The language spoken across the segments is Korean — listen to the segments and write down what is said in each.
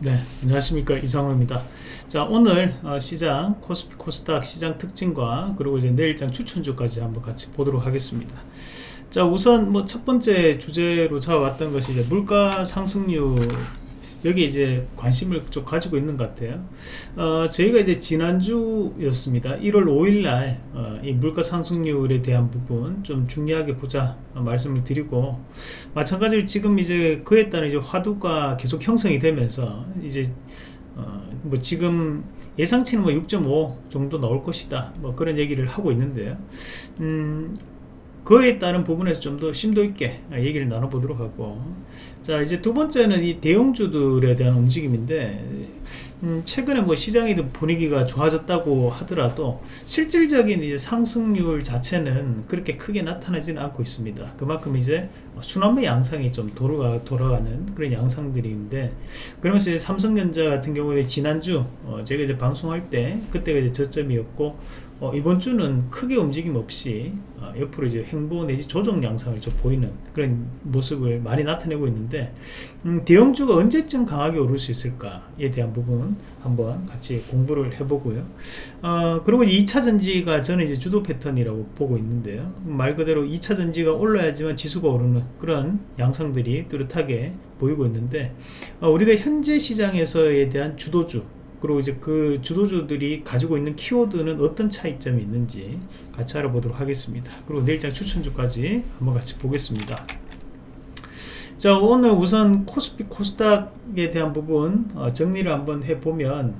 네 안녕하십니까. 이상호입니다. 자 오늘 어, 시장 코스피 코스닥 시장 특징과 그리고 이제 내일장 추천주까지 한번 같이 보도록 하겠습니다. 자 우선 뭐 첫 번째 주제로 잡아왔던 것이 이제 물가 상승률 여기 이제 관심을 좀 가지고 있는 것 같아요. 어, 저희가 이제 지난주였습니다. 1월 5일날 어, 이 물가 상승률에 대한 부분 좀 중요하게 보자 어, 말씀을 드리고 마찬가지로 지금 이제 그에 따른 이제 화두가 계속 형성이 되면서 이제 어, 뭐 지금 예상치는 뭐 6.5 정도 나올 것이다. 뭐 그런 얘기를 하고 있는데요. 음, 그에 따른 부분에서 좀 더 심도 있게 얘기를 나눠보도록 하고 자 이제 두 번째는 이 대형주들에 대한 움직임인데 음, 최근에 뭐 시장의 분위기가 좋아졌다고 하더라도 실질적인 이제 상승률 자체는 그렇게 크게 나타나지는 않고 있습니다. 그만큼 이제 순환매 양상이 좀 돌아가, 돌아가는 그런 양상들인데 그러면서 이제 삼성전자 같은 경우에 지난주 어, 제가 이제 방송할 때 그때가 이제 저점이었고 어, 이번 주는 크게 움직임 없이 어, 옆으로 이제 행보 내지 조정 양상을 좀 보이는 그런 모습을 많이 나타내고 있는데 음, 대형주가 언제쯤 강하게 오를 수 있을까에 대한 부분 한번 같이 공부를 해보고요. 어, 그리고 2차 전지가 저는 이제 주도 패턴이라고 보고 있는데요. 말 그대로 2차 전지가 올라야지만 지수가 오르는 그런 양상들이 뚜렷하게 보이고 있는데 어, 우리가 현재 시장에서에 대한 주도주 그리고 이제 그 주도주들이 가지고 있는 키워드는 어떤 차이점이 있는지 같이 알아보도록 하겠습니다. 그리고 내일장 추천주까지 한번 같이 보겠습니다. 자 오늘 우선 코스피 코스닥에 대한 부분 어, 정리를 한번 해보면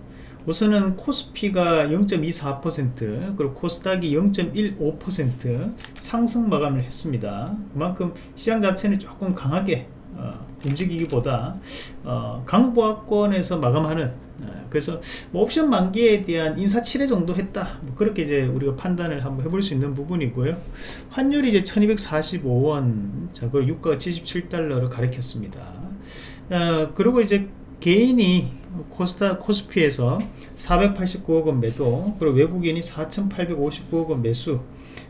우선은 코스피가 0.24% 그리고 코스닥이 0.15% 상승 마감을 했습니다. 그만큼 시장 자체는 조금 강하게 어, 움직이기보다 어, 강보합권에서 마감하는 어, 그래서 뭐 옵션 만기에 대한 인사 7회 정도 했다. 뭐 그렇게 이제 우리가 판단을 한번 해볼 수 있는 부분이고요. 환율이 이제 1245원 자 그리고 유가가 77달러를 가리켰습니다. 어, 그리고 이제 개인이 코스타 코스피에서 489억 원 매도 그리고 외국인이 4,859억 원 매수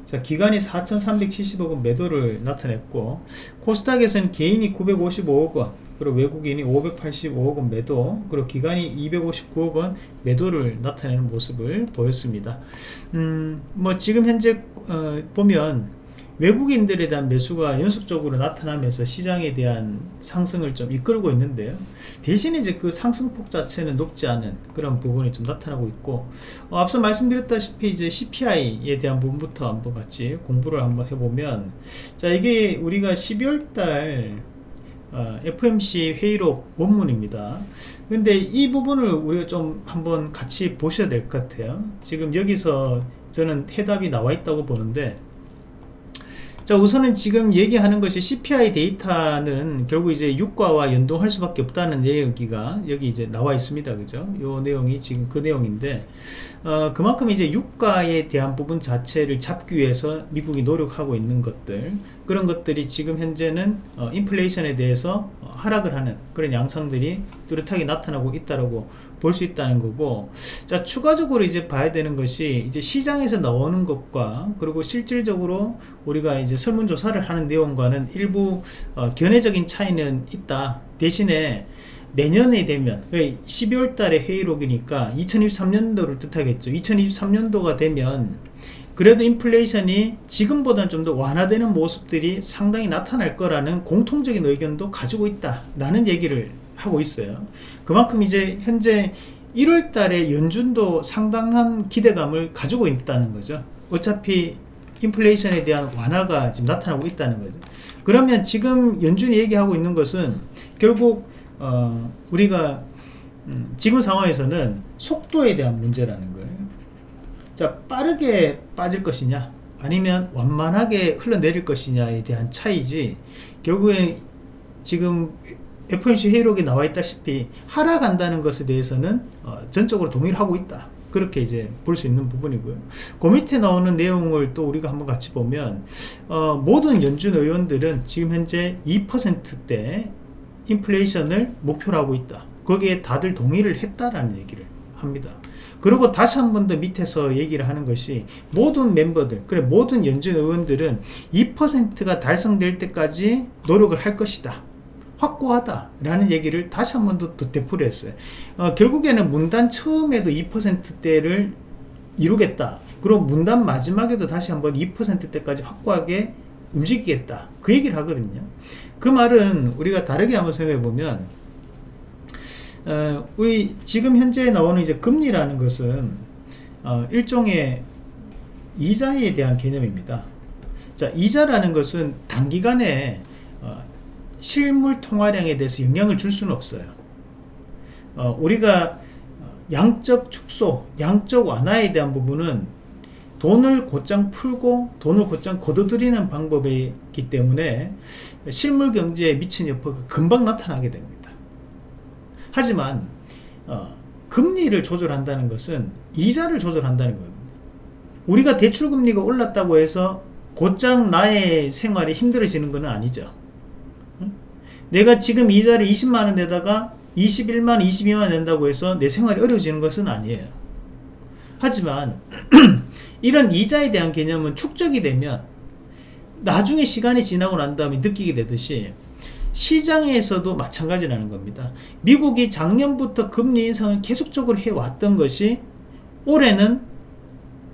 자 기간이 4,370억원 매도를 나타냈고 코스닥에서는 개인이 955억원 그리고 외국인이 585억 원 매도 그리고 기간이 259억 원 매도를 나타내는 모습을 보였습니다. 음 뭐 지금 현재 어, 보면 외국인들에 대한 매수가 연속적으로 나타나면서 시장에 대한 상승을 좀 이끌고 있는데요. 대신에 이제 그 상승폭 자체는 높지 않은 그런 부분이 좀 나타나고 있고 어, 앞서 말씀드렸다시피 이제 CPI에 대한 부분부터 한번 같이 공부를 한번 해보면 자 이게 우리가 12월 달 어, FMC 회의록 원문입니다. 근데 이 부분을 우리가 좀 한번 같이 보셔야 될 것 같아요. 지금 여기서 저는 해답이 나와 있다고 보는데 자 우선은 지금 얘기하는 것이 CPI 데이터는 결국 이제 유가와 연동할 수밖에 없다는 얘기가 여기 이제 나와 있습니다. 그죠? 요 내용이 지금 그 내용인데 어, 그만큼 이제 유가에 대한 부분 자체를 잡기 위해서 미국이 노력하고 있는 것들 그런 것들이 지금 현재는 어, 인플레이션에 대해서 어, 하락을 하는 그런 양상들이 뚜렷하게 나타나고 있다라고 볼 수 있다는 거고 자 추가적으로 이제 봐야 되는 것이 이제 시장에서 나오는 것과 그리고 실질적으로 우리가 이제 설문조사를 하는 내용과는 일부 어, 견해적인 차이는 있다. 대신에 내년에 되면 12월 그러니까 달에 회의록이니까 2023년도를 뜻하겠죠. 2023년도가 되면 그래도 인플레이션이 지금보다는 좀 더 완화되는 모습들이 상당히 나타날 거라는 공통적인 의견도 가지고 있다 라는 얘기를 하고 있어요. 그만큼 이제 현재 1월 달에 연준도 상당한 기대감을 가지고 있다는 거죠. 어차피 인플레이션에 대한 완화가 지금 나타나고 있다는 거죠. 그러면 지금 연준이 얘기하고 있는 것은 결국 어, 우리가 음, 지금 상황에서는 속도에 대한 문제라는 거예요 자 빠르게 빠질 것이냐? 아니면 완만하게 흘러내릴 것이냐에 대한 차이지. 결국엔 지금 FOMC 회의록에 나와 있다시피 하락한다는 것에 대해서는 어, 전적으로 동의를 하고 있다. 그렇게 이제 볼 수 있는 부분이고요. 그 밑에 나오는 내용을 또 우리가 한번 같이 보면 어, 모든 연준 의원들은 지금 현재 2%대 인플레이션을 목표로 하고 있다. 거기에 다들 동의를 했다라는 얘기를 합니다 그리고 다시 한 번 더 밑에서 얘기를 하는 것이 모든 멤버들 그래 모든 연준 의원들은 2%가 달성될 때까지 노력을 할 것이다 확고하다라는 얘기를 다시 한 번 더 되풀이 했어요. 어, 결국에는 문단 처음에도 2%대를 이루겠다. 그리고 문단 마지막에도 다시 한번 2%대까지 확고하게 움직이겠다. 그 얘기를 하거든요. 그 말은 우리가 다르게 한번 생각해 보면 어, 우리 지금 현재 나오는 이제 금리라는 것은 어, 일종의 이자에 대한 개념입니다. 자, 이자라는 것은 단기간에 어, 실물 통화량에 대해서 영향을 줄 수는 없어요. 어, 우리가 양적 축소, 양적 완화에 대한 부분은 돈을 곧장 풀고 돈을 곧장 걷어들이는 방법이기 때문에 실물 경제에 미친 여파가 금방 나타나게 됩니다. 하지만 어, 금리를 조절한다는 것은 이자를 조절한다는 거거든요. 우리가 대출 금리가 올랐다고 해서 곧장 나의 생활이 힘들어지는 것은 아니죠. 내가 지금 이자를 20만원 내다가 21만, 22만 낸다고 해서 내 생활이 어려워지는 것은 아니에요. 하지만 이런 이자에 대한 개념은 축적이 되면 나중에 시간이 지나고 난 다음에 느끼게 되듯이 시장에서도 마찬가지라는 겁니다. 미국이 작년부터 금리 인상을 계속적으로 해왔던 것이 올해는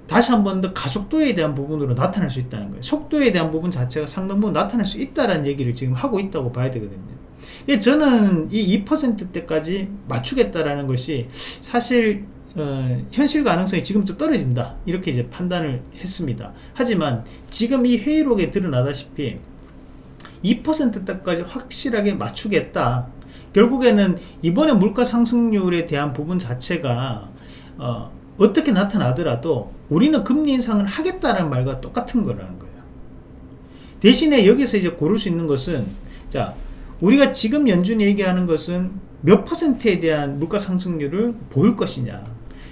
다시 한 번 더 가속도에 대한 부분으로 나타날 수 있다는 거예요. 속도에 대한 부분 자체가 상당 부분 나타날 수 있다는 얘기를 지금 하고 있다고 봐야 되거든요. 저는 이 2%대까지 맞추겠다라는 것이 사실 어, 현실 가능성이 지금 좀 떨어진다 이렇게 이제 판단을 했습니다. 하지만 지금 이 회의록에 드러나다시피 2%대까지 확실하게 맞추겠다. 결국에는 이번에 물가 상승률에 대한 부분 자체가 어, 어떻게 나타나더라도 우리는 금리 인상을 하겠다는 말과 똑같은 거라는 거예요. 대신에 여기서 이제 고를 수 있는 것은 자 우리가 지금 연준이 얘기하는 것은 몇 퍼센트에 대한 물가 상승률을 보일 것이냐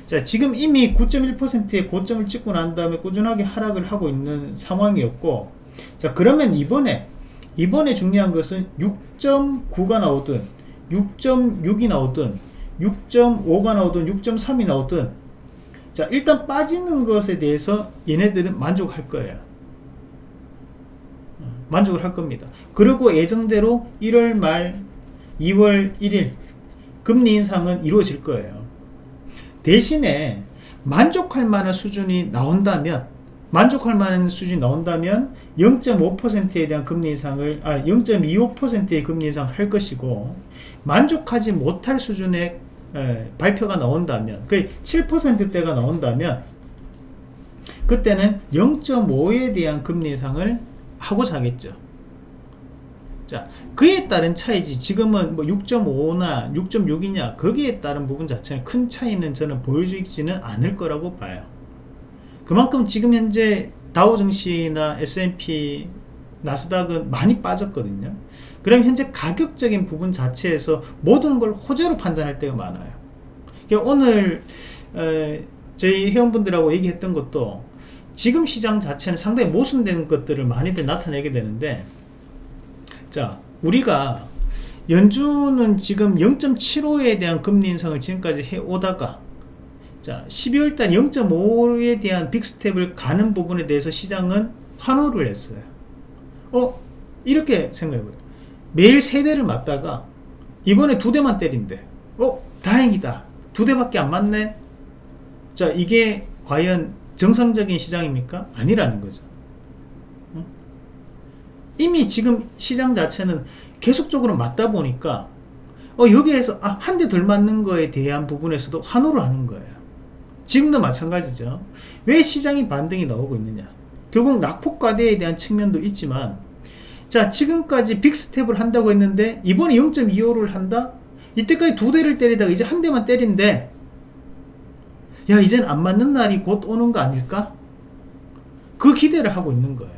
자 지금 이미 9.1%의 고점을 찍고 난 다음에 꾸준하게 하락을 하고 있는 상황이었고 자 그러면 이번에 이번에 중요한 것은 6.9가 나오든 6.6이 나오든 6.5가 나오든 6.3이 나오든 자 일단 빠지는 것에 대해서 얘네들은 만족할 거예요 만족을 할 겁니다. 그리고 예정대로 1월 말 2월 1일 금리 인상은 이루어질 거예요. 대신에 만족할 만한 수준이 나온다면 만족할 만한 수준이 나온다면 0.5%에 대한 금리 인상을 아 0.25%의 금리 인상을 할 것이고 만족하지 못할 수준의 에, 발표가 나온다면 그 7%대가 나온다면 그때는 0.5에 대한 금리 인상을 하고자 하겠죠. 자, 그에 따른 차이지 지금은 뭐 6.5나 6.6이냐 거기에 따른 부분 자체는 큰 차이는 저는 보여지지는 않을 거라고 봐요. 그만큼 지금 현재 다우 증시나 S&P 나스닥은 많이 빠졌거든요. 그럼 현재 가격적인 부분 자체에서 모든 걸 호재로 판단할 때가 많아요. 그러니까 오늘 에, 저희 회원분들하고 얘기했던 것도 지금 시장 자체는 상당히 모순되는 것들을 많이들 나타내게 되는데 자 우리가 연준은 지금 0.75에 대한 금리 인상을 지금까지 해오다가 자 12월달 0.5에 대한 빅스텝을 가는 부분에 대해서 시장은 환호를 했어요 어 이렇게 생각해보요 매일 세 대를 맞다가 이번에 두 대만 때린대 어 다행이다 두 대밖에 안 맞네 자 이게 과연 정상적인 시장입니까? 아니라는 거죠. 이미 지금 시장 자체는 계속적으로 맞다 보니까 어, 여기에서 아, 한 대 덜 맞는 거에 대한 부분에서도 환호를 하는 거예요. 지금도 마찬가지죠. 왜 시장이 반등이 나오고 있느냐? 결국 낙폭과대에 대한 측면도 있지만 자 지금까지 빅스텝을 한다고 했는데 이번에 0.25를 한다? 이때까지 두 대를 때리다가 이제 한 대만 때린데 야 이젠 안 맞는 날이 곧 오는 거 아닐까? 그 기대를 하고 있는 거예요.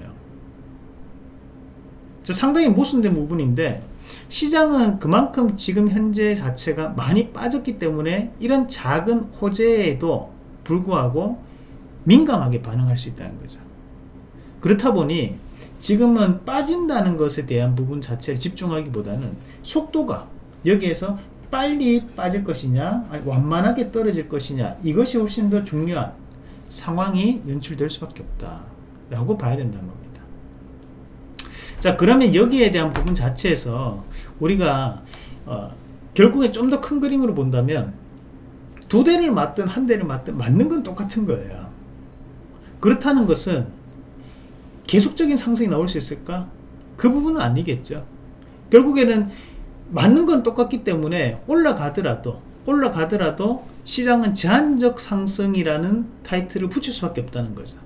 상당히 모순된 부분인데 시장은 그만큼 지금 현재 자체가 많이 빠졌기 때문에 이런 작은 호재에도 불구하고 민감하게 반응할 수 있다는 거죠. 그렇다 보니 지금은 빠진다는 것에 대한 부분 자체를 집중하기보다는 속도가 여기에서 빨리 빠질 것이냐 완만하게 떨어질 것이냐 이것이 훨씬 더 중요한 상황이 연출될 수밖에 없다 라고 봐야 된다는 겁니다 자 그러면 여기에 대한 부분 자체에서 우리가 어, 결국에 좀 더 큰 그림으로 본다면 두 대를 맞든 한 대를 맞든 맞는 건 똑같은 거예요. 그렇다는 것은 계속적인 상승이 나올 수 있을까? 그 부분은 아니겠죠. 결국에는 맞는 건 똑같기 때문에 올라가더라도 올라가더라도 시장은 제한적 상승이라는 타이틀을 붙일 수밖에 없다는 거죠.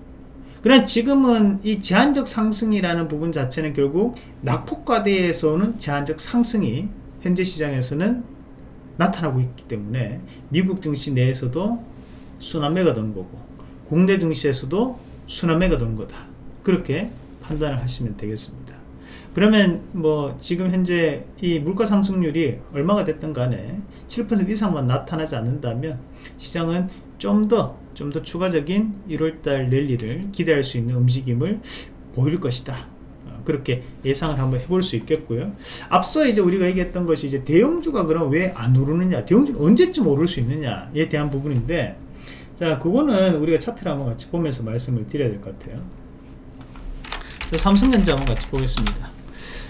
그러나 지금은 이 제한적 상승이라는 부분 자체는 결국 낙폭과대에서 오는 제한적 상승이 현재 시장에서는 나타나고 있기 때문에 미국 증시 내에서도 순환매가 도는 거고 국내 증시에서도 순환매가 도는 거다. 그렇게 판단을 하시면 되겠습니다. 그러면 뭐 지금 현재 이 물가 상승률이 얼마가 됐든 간에 7% 이상만 나타나지 않는다면 시장은 좀 더 좀더 추가적인 1월달 랠리를 기대할 수 있는 움직임을 보일 것이다. 어, 그렇게 예상을 한번 해볼 수 있겠고요. 앞서 이제 우리가 얘기했던 것이 이제 대형주가 그럼 왜 안 오르느냐, 대형주는 언제쯤 오를 수 있느냐에 대한 부분인데, 자, 그거는 우리가 차트를 한번 같이 보면서 말씀을 드려야 될 것 같아요. 자, 삼성전자 한번 같이 보겠습니다.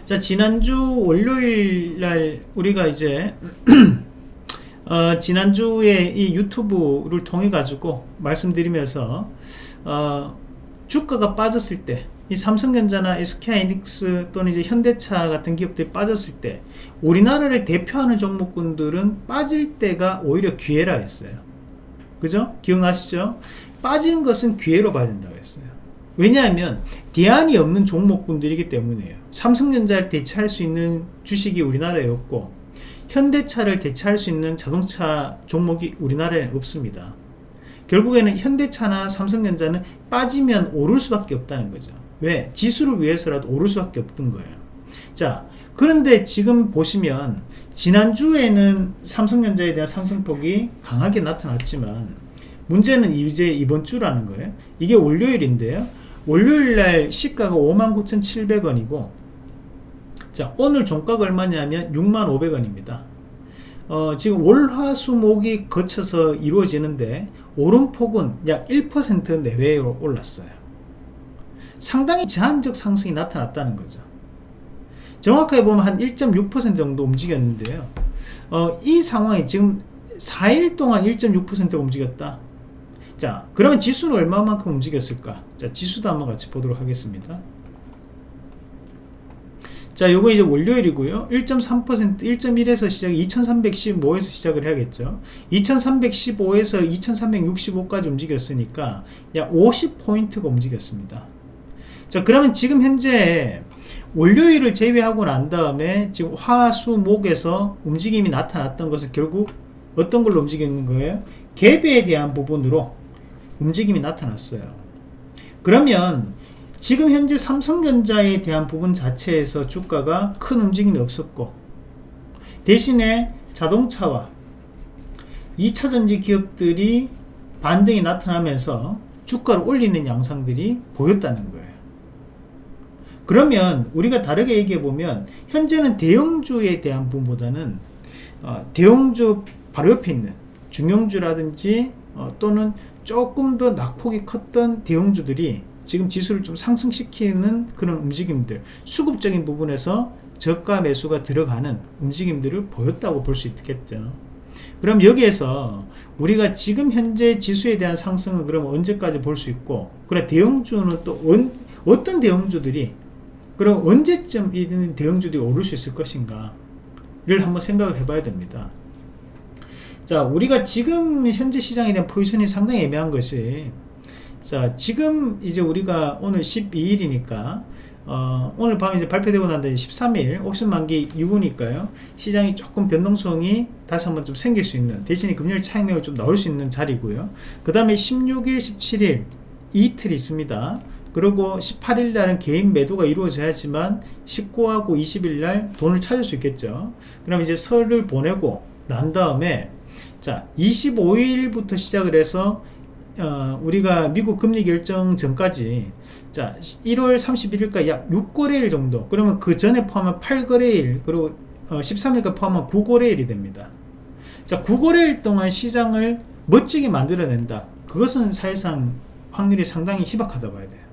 자, 지난주 월요일 날 우리가 이제 어, 지난주에 이 유튜브를 통해 가지고 말씀드리면서 어, 주가가 빠졌을 때 이 삼성전자나 SK하이닉스 또는 이제 현대차 같은 기업들이 빠졌을 때 우리나라를 대표하는 종목군들은 빠질 때가 오히려 기회라 했어요. 그죠? 기억나시죠? 빠진 것은 기회로 빠진다고 했어요. 왜냐하면 대안이 없는 종목군들이기 때문이에요. 삼성전자를 대체할 수 있는 주식이 우리나라에 없고 현대차를 대체할 수 있는 자동차 종목이 우리나라에 없습니다. 결국에는 현대차나 삼성전자는 빠지면 오를 수밖에 없다는 거죠. 왜? 지수를 위해서라도 오를 수밖에 없던 거예요. 자, 그런데 지금 보시면 지난주에는 삼성전자에 대한 상승폭이 강하게 나타났지만 문제는 이제 이번 주라는 거예요. 이게 월요일인데요. 월요일 날 시가가 59,700원이고 자 오늘 종가가 얼마냐면 65,500원입니다. 어, 지금 월화수목이 거쳐서 이루어지는데 오름폭은 약 1% 내외로 올랐어요. 상당히 제한적 상승이 나타났다는 거죠. 정확하게 보면 한 1.6% 정도 움직였는데요. 어, 이 상황이 지금 4일 동안 1.6%가 움직였다. 자, 그러면 지수는 얼마만큼 움직였을까? 자, 지수도 한번 같이 보도록 하겠습니다. 자, 요거 이제 월요일이고요. 1.3%, 1.1에서 시작, 2315에서 시작을 해야겠죠. 2315에서 2365까지 움직였으니까 약 50포인트가 움직였습니다. 자, 그러면 지금 현재 월요일을 제외하고 난 다음에 지금 화, 수, 목에서 움직임이 나타났던 것은 결국 어떤 걸로 움직이는 거예요? 갭에 대한 부분으로 움직임이 나타났어요. 그러면 지금 현재 삼성전자에 대한 부분 자체에서 주가가 큰 움직임이 없었고 대신에 자동차와 2차전지 기업들이 반등이 나타나면서 주가를 올리는 양상들이 보였다는 거예요. 그러면 우리가 다르게 얘기해 보면 현재는 대형주에 대한 부분보다는 어, 대형주 바로 옆에 있는 중형주라든지 어, 또는 조금 더 낙폭이 컸던 대형주들이 지금 지수를 좀 상승시키는 그런 움직임들 수급적인 부분에서 저가 매수가 들어가는 움직임들을 보였다고 볼 수 있겠죠. 그럼 여기에서 우리가 지금 현재 지수에 대한 상승은 그럼 언제까지 볼 수 있고 그래 대형주는 또 언, 어떤 대형주들이 그럼 언제쯤 이 대형주들이 오를 수 있을 것인가 를 한번 생각을 해봐야 됩니다. 자 우리가 지금 현재 시장에 대한 포지션이 상당히 애매한 것이 자 지금 이제 우리가 오늘 12일이니까 어, 오늘 밤 이제 발표되고 난 다음에 13일 옵션 만기 이후니까요. 시장이 조금 변동성이 다시 한번 좀 생길 수 있는 대신에 금요일 차익력을 좀 나올 수 있는 자리고요. 그 다음에 16일 17일 이틀 있습니다 그리고 18일 날은 개인 매도가 이루어져야지만 19하고 20일 날 돈을 찾을 수 있겠죠. 그럼 이제 설을 보내고 난 다음에 자 25일부터 시작을 해서 어, 우리가 미국 금리 결정 전까지 자 1월 31일까지 약 6거래일 정도. 그러면 그 전에 포함한 8거래일 그리고 어, 13일까지 포함한 9거래일이 됩니다. 자 9거래일 동안 시장을 멋지게 만들어낸다. 그것은 사실상 확률이 상당히 희박하다 봐야 돼요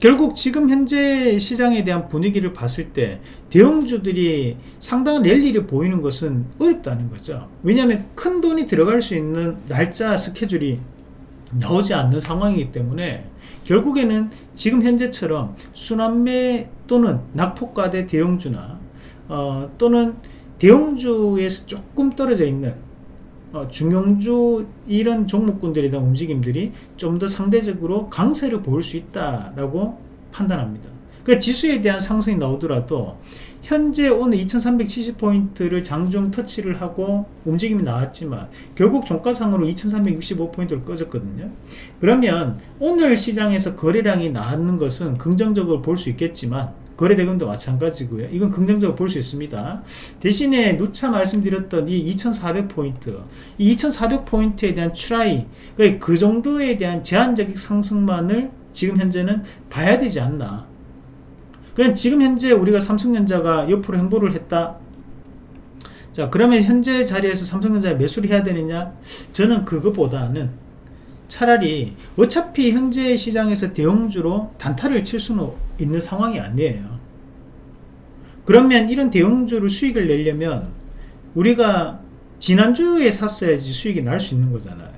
결국 지금 현재 시장에 대한 분위기를 봤을 때 대형주들이 상당한 랠리를 보이는 것은 어렵다는 거죠. 왜냐하면 큰 돈이 들어갈 수 있는 날짜 스케줄이 나오지 않는 상황이기 때문에 결국에는 지금 현재처럼 순환매 또는 낙폭과대 대형주나 어, 또는 대형주에서 조금 떨어져 있는 어, 중형주 이런 종목군들에 대한 움직임들이 좀 더 상대적으로 강세를 보일 수 있다라고 판단합니다. 그 지수에 대한 상승이 나오더라도 현재 오늘 2370포인트를 장중 터치를 하고 움직임이 나왔지만 결국 종가상으로 2365포인트를 꺼졌거든요 그러면 오늘 시장에서 거래량이 나왔는 것은 긍정적으로 볼 수 있겠지만 거래대금도 마찬가지고요. 이건 긍정적으로 볼 수 있습니다. 대신에 누차 말씀드렸던 이 2400포인트 이 2400포인트에 대한 추라이 그 정도에 대한 제한적인 상승만을 지금 현재는 봐야 되지 않나. 그냥 지금 현재 우리가 삼성전자가 옆으로 행보를 했다. 자 그러면 현재 자리에서 삼성전자에 매수를 해야 되느냐? 저는 그것보다는 차라리 어차피 현재 시장에서 대형주로 단타를 칠 수는 있는 상황이 아니에요. 그러면 이런 대형주를 수익을 내려면 우리가 지난주에 샀어야지 수익이 날 수 있는 거잖아요.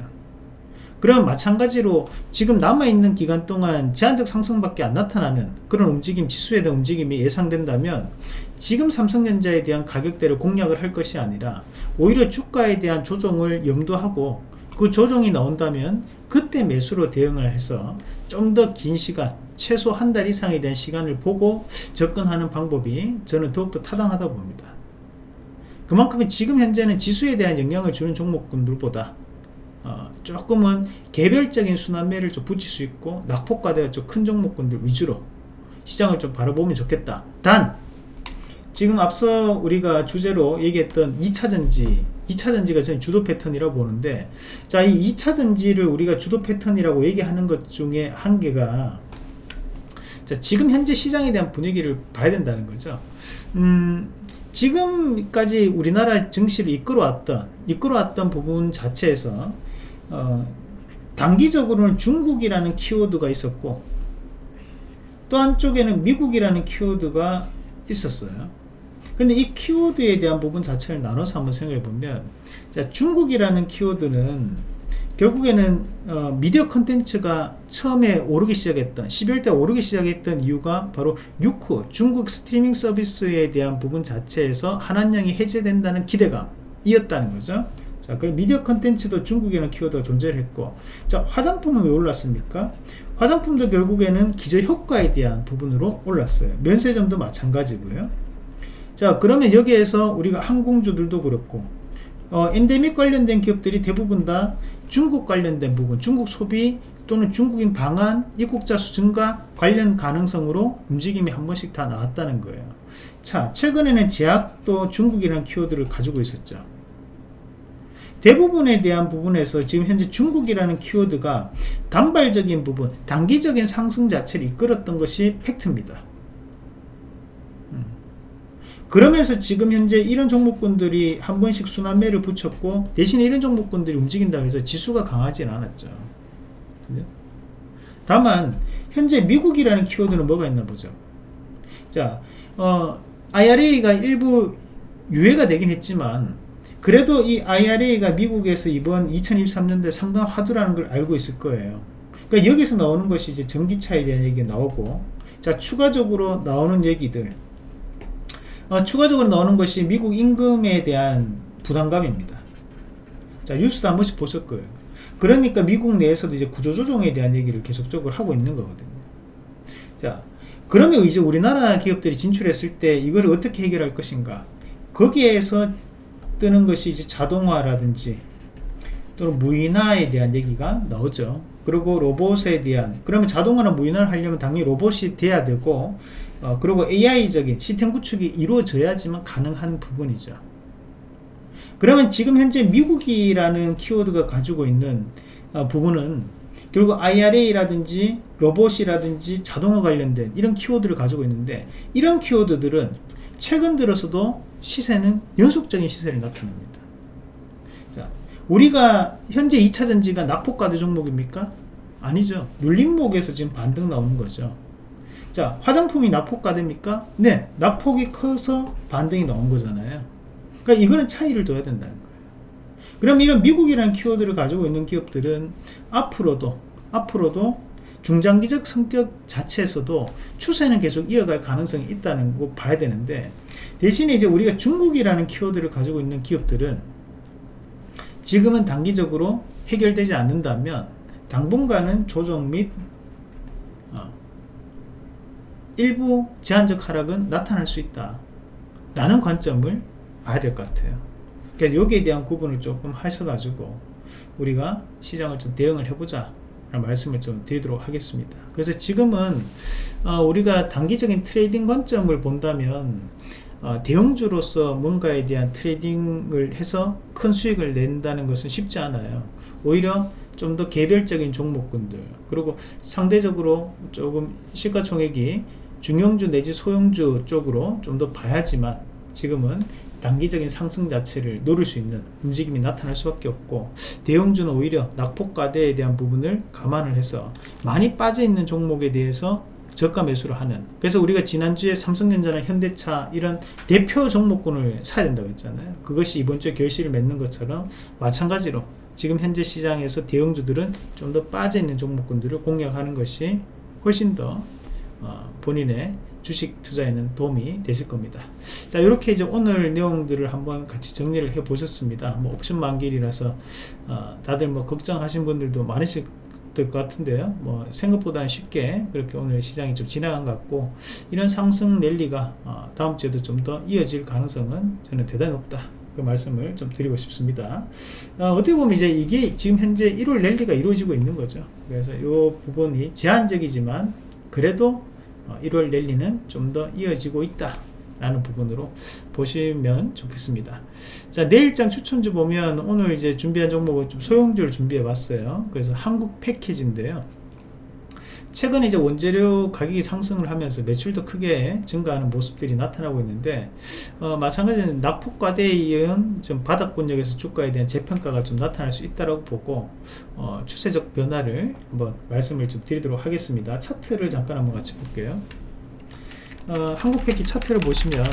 그럼 마찬가지로 지금 남아있는 기간 동안 제한적 상승밖에 안 나타나는 그런 움직임 지수에 대한 움직임이 예상된다면 지금 삼성전자에 대한 가격대를 공략을 할 것이 아니라 오히려 주가에 대한 조정을 염두하고 그 조정이 나온다면 그때 매수로 대응을 해서 좀 더 긴 시간 최소 한 달 이상에 대한 시간을 보고 접근하는 방법이 저는 더욱더 타당하다 봅니다. 그만큼 지금 현재는 지수에 대한 영향을 주는 종목군들보다 어, 조금은 개별적인 순환매를 좀 붙일 수 있고 낙폭과대가 좀 큰 종목군들 위주로 시장을 좀 바라보면 좋겠다. 단 지금 앞서 우리가 주제로 얘기했던 2차전지 2차 전지가 저는 주도 패턴이라고 보는데 자 이 2차 전지를 우리가 주도 패턴이라고 얘기하는 것 중에 한 개가 자 지금 현재 시장에 대한 분위기를 봐야 된다는 거죠. 음 지금까지 우리나라 증시를 이끌어왔던 이끌어왔던 부분 자체에서 어, 단기적으로는 중국이라는 키워드가 있었고 또 한쪽에는 미국이라는 키워드가 있었어요 근데 이 키워드에 대한 부분 자체를 나눠서 한번 생각해 보면 자, 중국이라는 키워드는 결국에는 어, 미디어 컨텐츠가 처음에 오르기 시작했던 12월때 오르기 시작했던 이유가 바로 유쿠 중국 스트리밍 서비스에 대한 부분 자체에서 한한령이 해제된다는 기대감이었다는 거죠 자, 그럼 미디어 컨텐츠도 중국에는 키워드가 존재했고, 자, 화장품은 왜 올랐습니까? 화장품도 결국에는 기저 효과에 대한 부분으로 올랐어요. 면세점도 마찬가지고요. 자, 그러면 여기에서 우리가 항공주들도 그렇고, 어, 엔데믹 관련된 기업들이 대부분 다 중국 관련된 부분, 중국 소비 또는 중국인 방한, 입국자 수 증가 관련 가능성으로 움직임이 한 번씩 다 나왔다는 거예요. 자, 최근에는 제약도 중국이라는 키워드를 가지고 있었죠. 대부분에 대한 부분에서 지금 현재 중국이라는 키워드가 단발적인 부분 단기적인 상승 자체를 이끌었던 것이 팩트입니다 음. 그러면서 지금 현재 이런 종목군들이 한 번씩 순환매를 붙였고 대신에 이런 종목군들이 움직인다고 해서 지수가 강하지는 않았죠 다만 현재 미국이라는 키워드는 뭐가 있나 보죠 자 어, IRA가 일부 유예가 되긴 했지만 그래도 이 IRA가 미국에서 이번 2023년도에 상당한 화두라는 걸 알고 있을 거예요. 그러니까 여기서 나오는 것이 이제 전기차에 대한 얘기가 나오고, 자, 추가적으로 나오는 얘기들. 어, 추가적으로 나오는 것이 미국 임금에 대한 부담감입니다. 자, 뉴스도 한 번씩 보실 거예요. 그러니까 미국 내에서도 이제 구조조정에 대한 얘기를 계속적으로 하고 있는 거거든요. 자, 그러면 이제 우리나라 기업들이 진출했을 때 이걸 어떻게 해결할 것인가? 거기에서 뜨는 것이 이제 자동화라든지 또는 무인화에 대한 얘기가 나오죠. 그리고 로봇에 대한 그러면 자동화나 무인화를 하려면 당연히 로봇이 돼야 되고 어, 그리고 AI적인 시스템 구축이 이루어져야지만 가능한 부분이죠. 그러면 지금 현재 미국이라는 키워드가 가지고 있는 어, 부분은 결국 IRA라든지 로봇이라든지 자동화 관련된 이런 키워드를 가지고 있는데 이런 키워드들은 최근 들어서도 시세는 연속적인 시세를 나타냅니다. 자, 우리가 현재 2차전지가 낙폭과대 종목입니까? 아니죠. 눌림목에서 지금 반등 나오는 거죠. 자 화장품이 낙폭가 됩니까? 네 낙폭이 커서 반등이 나온 거잖아요 그러니까 이거는 차이를 둬야 된다는 거예요 그럼 이런 미국이라는 키워드를 가지고 있는 기업들은 앞으로도 앞으로도 중장기적 성격 자체에서도 추세는 계속 이어갈 가능성이 있다는 거 봐야 되는데 대신에 이제 우리가 중국이라는 키워드를 가지고 있는 기업들은 지금은 단기적으로 해결되지 않는다면 당분간은 조정 및 어, 일부 제한적 하락은 나타날 수 있다. 라는 관점을 봐야 될 것 같아요. 그래서 여기에 대한 구분을 조금 하셔가지고 우리가 시장을 좀 대응을 해보자 라는 말씀을 좀 드리도록 하겠습니다. 그래서 지금은 어, 우리가 단기적인 trading 관점을 본다면 어, 대형주로서 뭔가에 대한 trading을 해서 큰 수익을 낸다는 것은 쉽지 않아요. 오히려 좀 더 개별적인 종목군들 그리고 상대적으로 조금 시가총액이 중형주 내지 소형주 쪽으로 좀 더 봐야지만 지금은 단기적인 상승 자체를 노릴 수 있는 움직임이 나타날 수밖에 없고 대형주는 오히려 낙폭과대에 대한 부분을 감안을 해서 많이 빠져 있는 종목에 대해서 저가 매수를 하는 그래서 우리가 지난주에 삼성전자나 현대차 이런 대표 종목군을 사야 된다고 했잖아요. 그것이 이번 주에 결실을 맺는 것처럼 마찬가지로 지금 현재 시장에서 대형주들은 좀 더 빠져 있는 종목군들을 공략하는 것이 훨씬 더 어, 본인의 주식 투자에는 도움이 되실 겁니다. 자 이렇게 이제 오늘 내용들을 한번 같이 정리를 해 보셨습니다. 뭐 옵션 만기이라서 어, 다들 뭐 걱정하신 분들도 많으실 것 같은데요. 뭐 생각보다는 쉽게 그렇게 오늘 시장이 좀 지나간 것 같고 이런 상승 랠리가 어, 다음 주에도 좀 더 이어질 가능성은 저는 대단히 높다. 그 말씀을 좀 드리고 싶습니다. 어, 떻게 보면 이제 이게 지금 현재 1월 랠리가 이루어지고 있는 거죠. 그래서 이 부분이 제한적이지만 그래도 1월 어, 랠리는 좀 더 이어지고 있다 라는 부분으로 보시면 좋겠습니다. 자 내일장 추천주 보면 오늘 이제 준비한 종목은 좀 소형주를 준비해 봤어요. 그래서 한국 패키지인데요 최근에 이제 원재료 가격이 상승을 하면서 매출도 크게 증가하는 모습들이 나타나고 있는데 어, 마찬가지로 낙폭과대에 이은 좀 바닥권역에서 주가에 대한 재평가가 좀 나타날 수 있다고 보고 어, 추세적 변화를 한번 말씀을 좀 드리도록 하겠습니다. 차트를 잠깐 한번 같이 볼게요. 어, 한국패키 차트를 보시면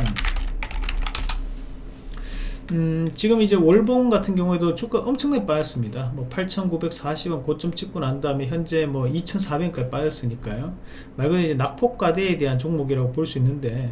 음, 지금 이제 월봉 같은 경우에도 주가 엄청나게 빠졌습니다. 뭐 8,940원 고점 찍고 난 다음에 현재 뭐 2,400원까지 빠졌으니까요. 말 그대로 이제 낙폭과대에 대한 종목이라고 볼 수 있는데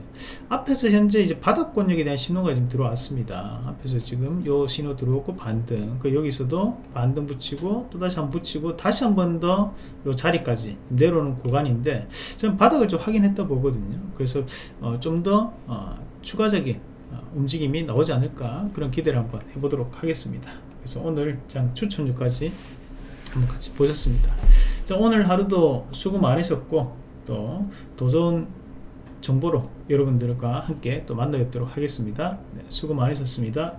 앞에서 현재 이제 바닥권역에 대한 신호가 지금 들어왔습니다. 앞에서 지금 요 신호 들어오고 반등. 그 여기서도 반등 붙이고 또 다시 한 번 붙이고 다시 한 번 더 요 자리까지 내려오는 구간인데 저는 바닥을 좀 확인했다 보거든요. 그래서 어, 좀더 어, 추가적인 어, 움직임이 나오지 않을까 그런 기대를 한번 해보도록 하겠습니다. 그래서 오늘 장 추천주까지 한번 같이 보셨습니다. 자 오늘 하루도 수고 많으셨고 또더 좋은 정보로 여러분들과 함께 또 만나 뵙도록 하겠습니다. 네, 수고 많으셨습니다